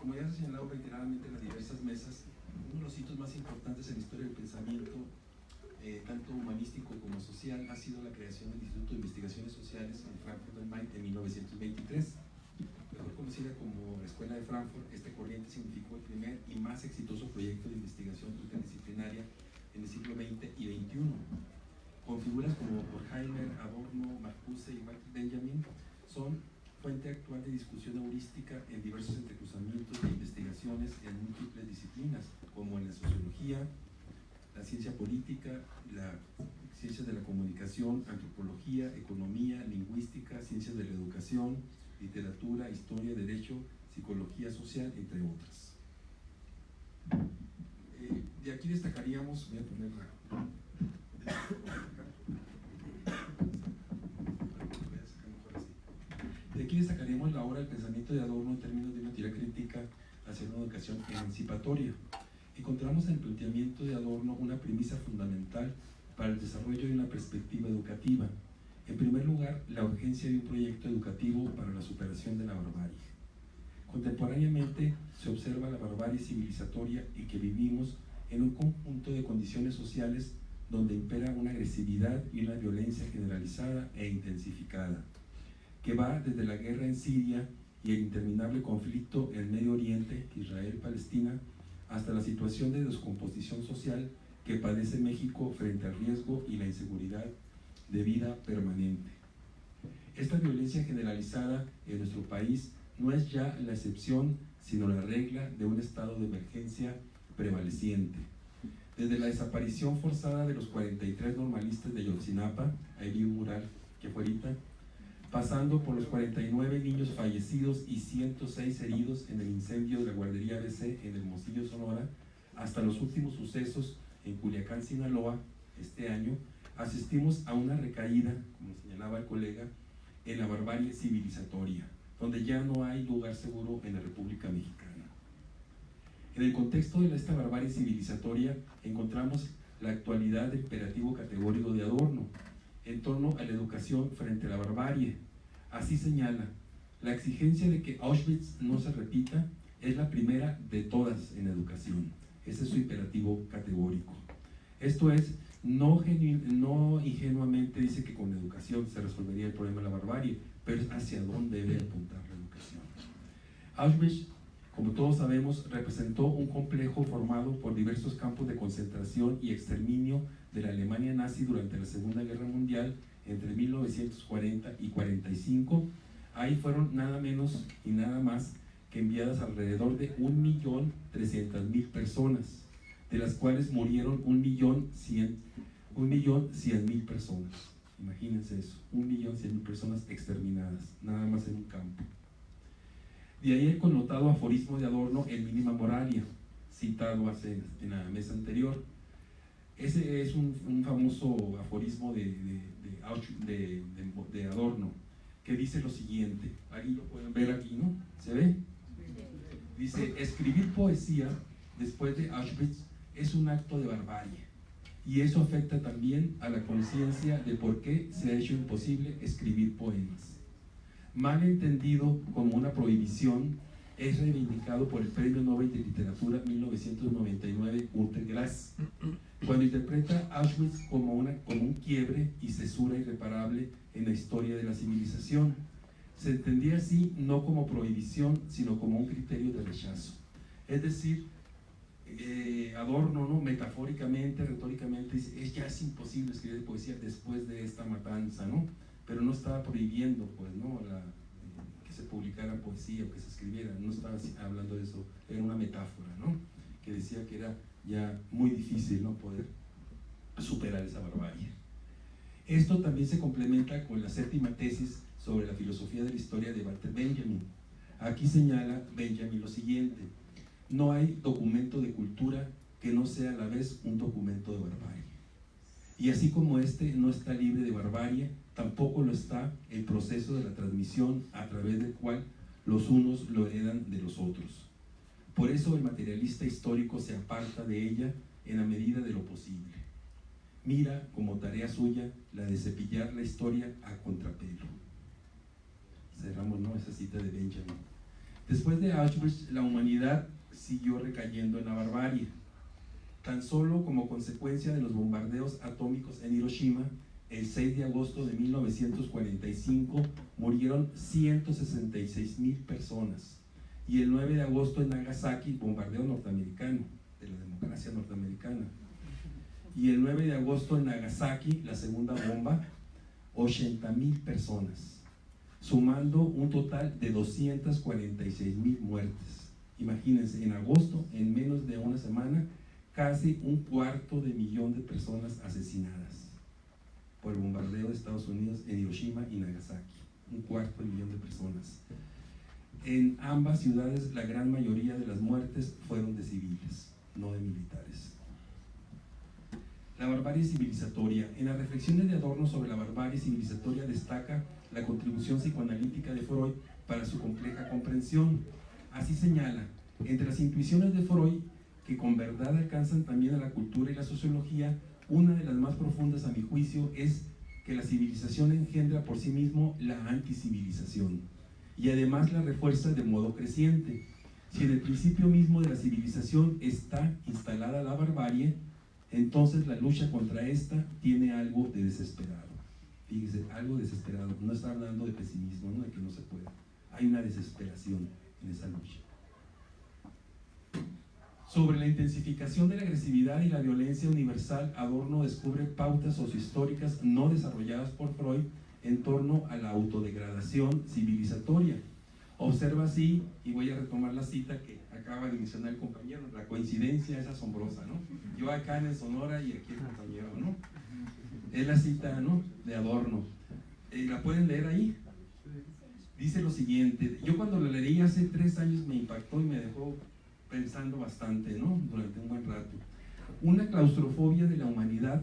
como ya se ha señalado reiteradamente en las diversas mesas, uno de los hitos más importantes en la historia del pensamiento, eh, tanto humanístico como social, ha sido la creación del Instituto de Investigaciones Sociales en Frankfurt del Main en 1923. Mejor conocida como la Escuela de Frankfurt, esta corriente significó el primer y más exitoso proyecto de investigación interdisciplinaria en el siglo XX y XXI. Con figuras como Horkheimer, Adorno, Marcuse y Walter Benjamin, son fuente actual de discusión heurística en diversos entrecruzamientos de investigaciones en múltiples disciplinas, como en la sociología, la ciencia política, las ciencias de la comunicación, antropología, economía, lingüística, ciencias de la educación, literatura, historia, derecho, psicología social, entre otras. Eh, de aquí destacaríamos, voy a poner De aquí destacaríamos la obra del pensamiento de Adorno en términos de una teoría crítica hacia una educación emancipatoria. Encontramos en el planteamiento de Adorno una premisa fundamental para el desarrollo de una perspectiva educativa. En primer lugar, la urgencia de un proyecto educativo para la superación de la barbarie. Contemporáneamente se observa la barbarie civilizatoria y que vivimos en un conjunto de condiciones sociales donde impera una agresividad y una violencia generalizada e intensificada que va desde la guerra en Siria y el interminable conflicto en Medio Oriente, Israel-Palestina, hasta la situación de descomposición social que padece México frente al riesgo y la inseguridad de vida permanente. Esta violencia generalizada en nuestro país no es ya la excepción, sino la regla de un estado de emergencia prevaleciente. Desde la desaparición forzada de los 43 normalistas de Yotzinapa, ahí vi un mural que fue ahorita, pasando por los 49 niños fallecidos y 106 heridos en el incendio de la guardería ABC en el Hermosillo, Sonora, hasta los últimos sucesos en Culiacán, Sinaloa, este año, asistimos a una recaída, como señalaba el colega, en la barbarie civilizatoria, donde ya no hay lugar seguro en la República Mexicana. En el contexto de esta barbarie civilizatoria encontramos la actualidad del imperativo categórico de Adorno, en torno a la educación frente a la barbarie. Así señala, la exigencia de que Auschwitz no se repita es la primera de todas en educación. Ese es su imperativo categórico. Esto es, no, ingenuamente dice que con educación se resolvería el problema de la barbarie, pero es hacia dónde debe apuntar la educación. Auschwitz, como todos sabemos, representó un complejo formado por diversos campos de concentración y exterminio de la Alemania nazi durante la Segunda Guerra Mundial entre 1940 y 45. Ahí fueron nada menos y nada más que enviadas alrededor de 1.300.000 personas, de las cuales murieron 1.100.000 personas. Imagínense eso, 1.100.000 personas exterminadas, nada más en un campo. De ahí el connotado aforismo de Adorno, el mínima moralia, citado hace, en la mesa anterior, ese es un, famoso aforismo de, de, Adorno, que dice lo siguiente, ahí lo pueden ver aquí, ¿no? ¿Se ve? Dice, escribir poesía después de Auschwitz es un acto de barbarie, y eso afecta también a la conciencia de por qué se ha hecho imposible escribir poemas. Mal entendido como una prohibición, es reivindicado por el Premio Nobel de Literatura 1999 Günter Grass, cuando interpreta Auschwitz como, una, como un quiebre y cesura irreparable en la historia de la civilización. Se entendía así no como prohibición, sino como un criterio de rechazo. Es decir, eh, Adorno, ¿no? metafóricamente, retóricamente, es ya es imposible escribir poesía después de esta matanza, ¿no? Pero no estaba prohibiendo pues, ¿no? La, que se publicara poesía o que se escribiera, no estaba hablando de eso, era una metáfora, ¿no? que decía que era ya muy difícil no poder superar esa barbarie. Esto también se complementa con la séptima tesis sobre la filosofía de la historia de Walter Benjamin. Aquí señala Benjamin lo siguiente, no hay documento de cultura que no sea a la vez un documento de barbarie. Y así como este no está libre de barbarie, tampoco lo está el proceso de la transmisión a través del cual los unos lo heredan de los otros. Por eso el materialista histórico se aparta de ella en la medida de lo posible. Mira como tarea suya la de cepillar la historia a contrapelo. Cerramos ¿no? esa cita de Benjamin. Después de Auschwitz, la humanidad siguió recayendo en la barbarie. Tan solo como consecuencia de los bombardeos atómicos en Hiroshima, el 6 de agosto de 1945 murieron 166 mil personas. Y el 9 de agosto en Nagasaki, bombardeo norteamericano, de la democracia norteamericana. Y el 9 de agosto en Nagasaki, la segunda bomba, 80 mil personas, sumando un total de 246 mil muertes. Imagínense, en agosto, en menos de una semana, casi un cuarto de millón de personas asesinadas por el bombardeo de Estados Unidos en Hiroshima y Nagasaki. Un cuarto de millón de personas. En ambas ciudades la gran mayoría de las muertes fueron de civiles, no de militares. La barbarie civilizatoria. En las reflexiones de Adorno sobre la barbarie civilizatoria destaca la contribución psicoanalítica de Freud para su compleja comprensión. Así señala, entre las intuiciones de Freud, que con verdad alcanzan también a la cultura y la sociología, una de las más profundas a mi juicio es que la civilización engendra por sí mismo la anticivilización y además la refuerza de modo creciente. Si en el principio mismo de la civilización está instalada la barbarie, entonces la lucha contra esta tiene algo de desesperado. Fíjese, algo desesperado. No está hablando de pesimismo, no de que no se pueda. Hay una desesperación en esa lucha sobre la intensificación de la agresividad y la violencia universal, Adorno descubre pautas sociohistóricas no desarrolladas por Freud en torno a la autodegradación civilizatoria. Observa así, y voy a retomar la cita que acaba de mencionar el compañero, la coincidencia es asombrosa, ¿no? Yo acá en Sonora y aquí el compañero, ¿no? Es la cita, ¿no? De Adorno. Eh, ¿La pueden leer ahí? Dice lo siguiente, yo cuando la leí hace tres años me impactó y me dejó pensando bastante, ¿no? Durante un buen rato. Una claustrofobia de la humanidad,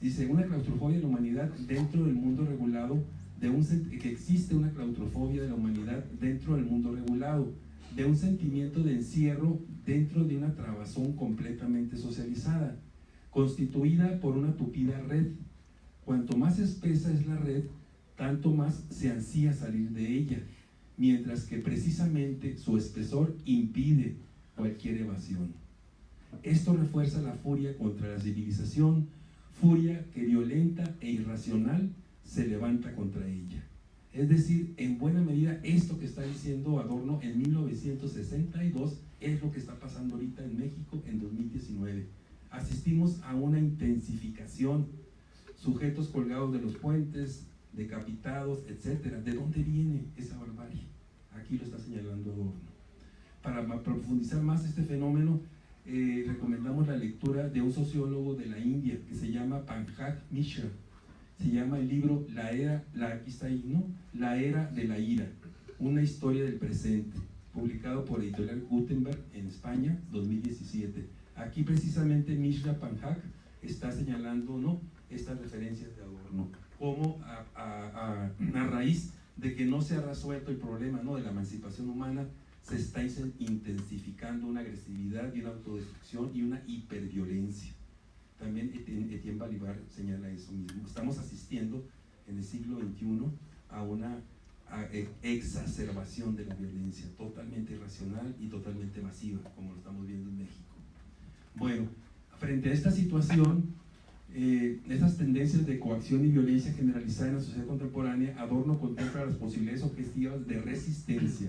dice, una claustrofobia de la humanidad dentro del mundo regulado, de un, que existe una claustrofobia de la humanidad dentro del mundo regulado, de un sentimiento de encierro dentro de una trabazón completamente socializada, constituida por una tupida red. Cuanto más espesa es la red, tanto más se ansía salir de ella mientras que precisamente su espesor impide cualquier evasión. Esto refuerza la furia contra la civilización, furia que violenta e irracional se levanta contra ella. Es decir, en buena medida esto que está diciendo Adorno en 1962 es lo que está pasando ahorita en México en 2019. Asistimos a una intensificación, sujetos colgados de los puentes, decapitados, etcétera. ¿De dónde viene esa barbarie? Aquí lo está señalando Adorno. Para profundizar más este fenómeno, eh, recomendamos la lectura de un sociólogo de la India que se llama Pankaj Mishra. Se llama el libro La era, la, aquí está ¿no? La era de la ira, una historia del presente, publicado por Editorial Gutenberg en España, 2017. Aquí precisamente Mishra Pankaj está señalando, ¿no? Estas referencias de Adorno como a, raíz de que no se ha resuelto el problema ¿no? de la emancipación humana, se está intensificando una agresividad y una autodestrucción y una hiperviolencia. También Etienne Balibar señala eso mismo. Estamos asistiendo en el siglo XXI a una e, exacerbación de la violencia, totalmente irracional y totalmente masiva, como lo estamos viendo en México. Bueno, frente a esta situación, eh, esas tendencias de coacción y violencia generalizada en la sociedad contemporánea, Adorno contempla las posibilidades objetivas de resistencia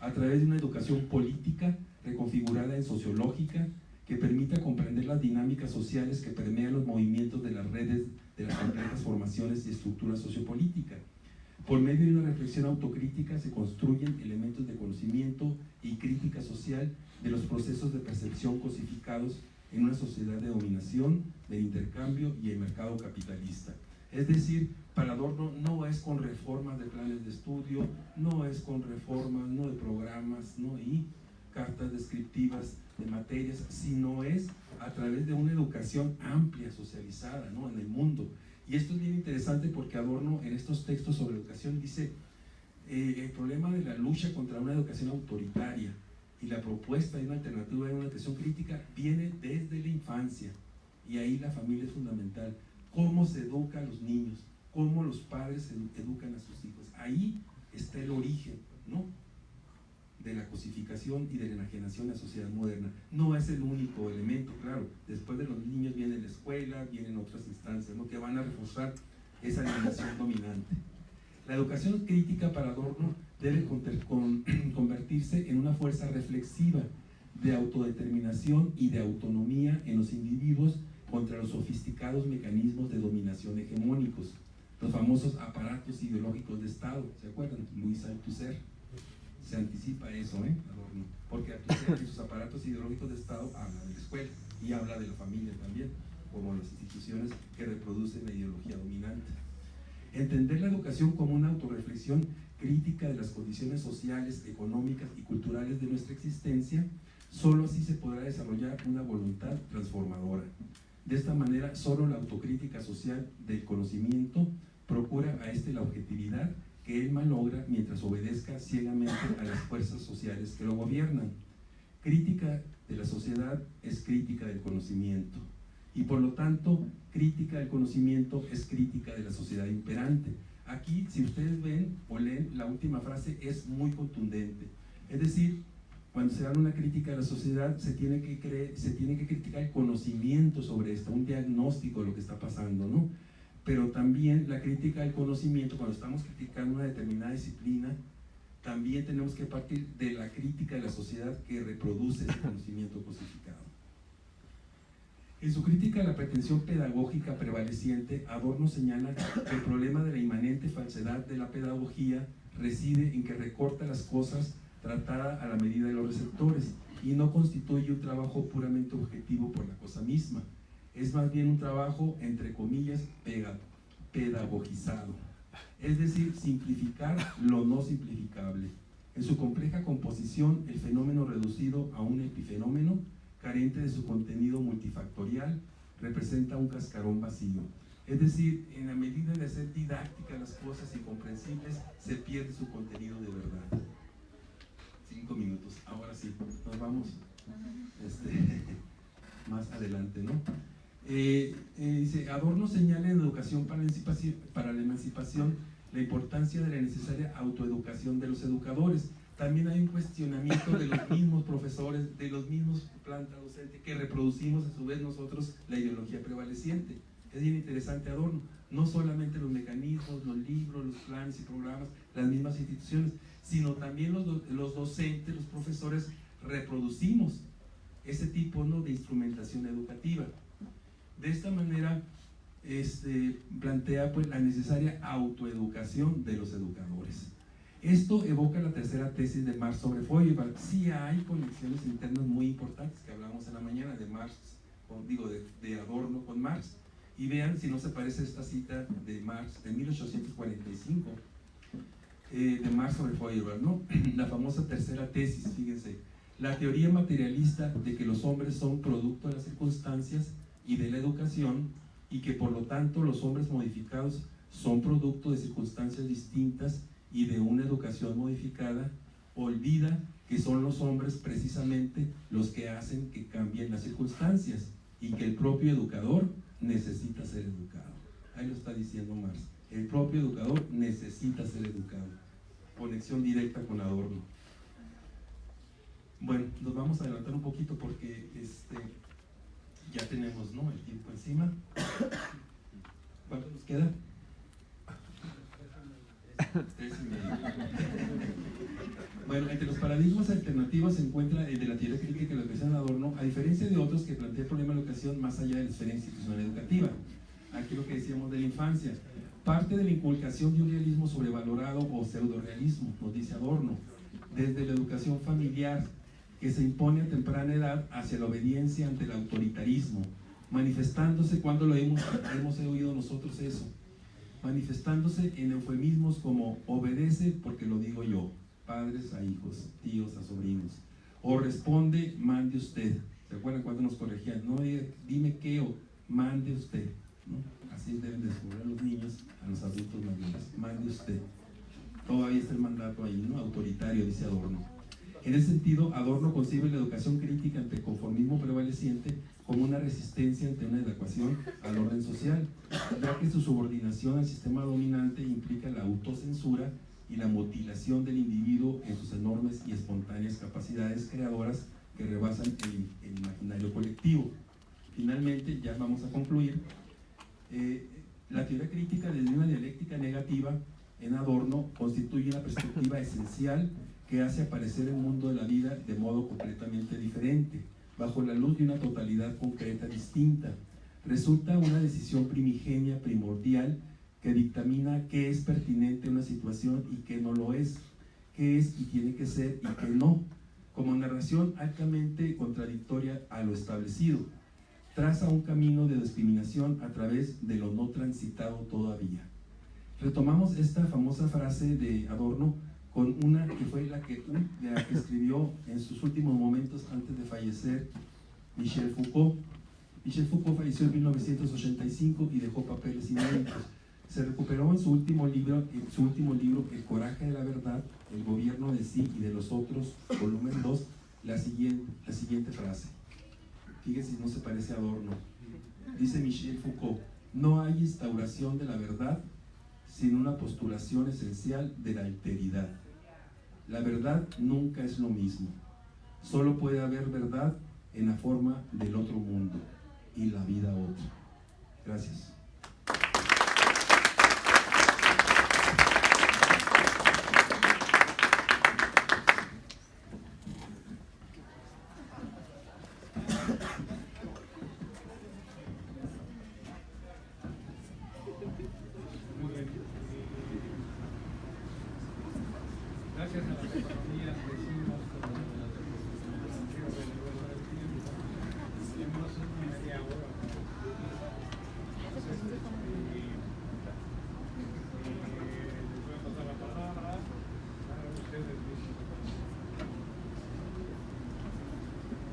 a través de una educación política reconfigurada en sociológica que permita comprender las dinámicas sociales que permean los movimientos de las redes de las complejas formaciones y estructuras sociopolíticas. Por medio de una reflexión autocrítica se construyen elementos de conocimiento y crítica social de los procesos de percepción cosificados en una sociedad de dominación, de intercambio y el mercado capitalista. Es decir, para Adorno no es con reformas de planes de estudio, no es con reformas, no de programas, no y cartas descriptivas de materias, sino es a través de una educación amplia, socializada ¿no? en el mundo. Y esto es bien interesante porque Adorno en estos textos sobre educación dice, eh, el problema de la lucha contra una educación autoritaria, y la propuesta de una alternativa de una atención crítica viene desde la infancia. Y ahí la familia es fundamental. Cómo se educa a los niños, cómo los padres educan a sus hijos. Ahí está el origen, ¿no? de la cosificación y de la enajenación en la sociedad moderna. No es el único elemento, claro. Después de los niños viene la escuela, vienen otras instancias ¿no? que van a reforzar esa dimensión dominante. La educación crítica para Adorno debe convertirse en una fuerza reflexiva de autodeterminación y de autonomía en los individuos contra los sofisticados mecanismos de dominación hegemónicos, los famosos aparatos ideológicos de Estado, ¿se acuerdan? Luis Althusser se anticipa eso, ¿eh? Adorno, porque Althusser y sus aparatos ideológicos de Estado habla de la escuela y habla de la familia también, como las instituciones que reproducen la ideología dominante. Entender la educación como una autorreflexión crítica de las condiciones sociales, económicas y culturales de nuestra existencia, solo así se podrá desarrollar una voluntad transformadora. De esta manera, solo la autocrítica social del conocimiento procura a este la objetividad que él malogra mientras obedezca ciegamente a las fuerzas sociales que lo gobiernan. Crítica de la sociedad es crítica del conocimiento y por lo tanto crítica del conocimiento es crítica de la sociedad imperante. Aquí, si ustedes ven o leen, la última frase es muy contundente. Es decir, cuando se da una crítica a la sociedad, se tiene que, se tiene que criticar el conocimiento sobre esto, un diagnóstico de lo que está pasando, ¿no? Pero también la crítica al conocimiento, cuando estamos criticando una determinada disciplina, también tenemos que partir de la crítica de la sociedad que reproduce ese conocimiento cosificado. En su crítica a la pretensión pedagógica prevaleciente, Adorno señala que el problema de la inmanente falsedad de la pedagogía reside en que recorta las cosas tratada a la medida de los receptores y no constituye un trabajo puramente objetivo por la cosa misma. Es más bien un trabajo, entre comillas, pedagogizado. Es decir, simplificar lo no simplificable. En su compleja composición, el fenómeno reducido a un epifenómeno, carente de su contenido multifactorial, representa un cascarón vacío. Es decir, en la medida de hacer didáctica las cosas y comprensibles, se pierde su contenido de verdad minutos. Ahora sí, nos vamos este, más adelante, ¿no? Eh, eh, dice, Adorno señala en Educación para la, para la Emancipación la importancia de la necesaria autoeducación de los educadores. También hay un cuestionamiento de los mismos profesores, de los mismos planta docente, que reproducimos a su vez nosotros la ideología prevaleciente. Es bien interesante Adorno, no solamente los mecanismos, los libros, los planes y programas, las mismas instituciones, sino también los, los docentes, los profesores, reproducimos ese tipo ¿no? de instrumentación educativa. De esta manera, este, plantea pues, la necesaria autoeducación de los educadores. Esto evoca la tercera tesis de Marx sobre Feuerbach. Sí hay conexiones internas muy importantes que hablamos en la mañana de Marx, digo, de, de Adorno con Marx. Y vean si no se parece esta cita de Marx de 1845 eh, de Marx sobre Feuerbach, ¿no? la famosa tercera tesis, fíjense, la teoría materialista de que los hombres son producto de las circunstancias y de la educación y que por lo tanto los hombres modificados son producto de circunstancias distintas y de una educación modificada, olvida que son los hombres precisamente los que hacen que cambien las circunstancias y que el propio educador necesita ser educado. Ahí lo está diciendo Marx. El propio educador necesita ser educado. Conexión directa con Adorno. Bueno, nos vamos a adelantar un poquito porque este, ya tenemos ¿no? el tiempo encima. Bueno, entre los paradigmas alternativos se encuentra el de la teoría crítica y la educación de Adorno, a diferencia de otros que plantea el problema de la educación más allá de la esfera institucional educativa. Aquí lo que decíamos de la infancia. Parte de la inculcación de un realismo sobrevalorado o pseudo-realismo, nos dice Adorno, desde la educación familiar que se impone a temprana edad hacia la obediencia ante el autoritarismo, manifestándose cuando lo hemos, hemos oído nosotros eso, manifestándose en eufemismos como obedece porque lo digo yo, padres a hijos, tíos a sobrinos, o responde, mande usted. ¿Se acuerdan cuando nos corregían? No dime qué o mande usted. Así deben descubrir los niños, a los adultos mayores. Mande usted. Todavía está el mandato ahí, ¿no? Autoritario, dice Adorno. En ese sentido, Adorno concibe la educación crítica ante conformismo prevaleciente como una resistencia ante una adecuación al orden social, ya que su subordinación al sistema dominante implica la autocensura y la mutilación del individuo en sus enormes y espontáneas capacidades creadoras que rebasan el, imaginario colectivo. Finalmente, ya vamos a concluir, eh, la teoría crítica desde una dialéctica negativa en Adorno constituye una perspectiva esencial que hace aparecer el mundo de la vida de modo completamente diferente, bajo la luz de una totalidad concreta distinta. Resulta una decisión primigenia, primordial, que dictamina qué es pertinente una situación y qué no lo es, qué es y tiene que ser y qué no, como narración altamente contradictoria a lo establecido. Traza un camino de discriminación a través de lo no transitado todavía. Retomamos esta famosa frase de Adorno con una que fue la que, la que escribió en sus últimos momentos antes de fallecer Michel Foucault. Michel Foucault falleció en 1985 y dejó papeles inéditos. Se recuperó en su último libro, en su último libro El coraje de la verdad, el gobierno de sí y de los otros, volumen 2, la siguiente, la siguiente frase. Fíjense si no se parece a Adorno. Dice Michel Foucault, no hay instauración de la verdad sin una postulación esencial de la alteridad. La verdad nunca es lo mismo. Solo puede haber verdad en la forma del otro mundo y la vida otra. Gracias.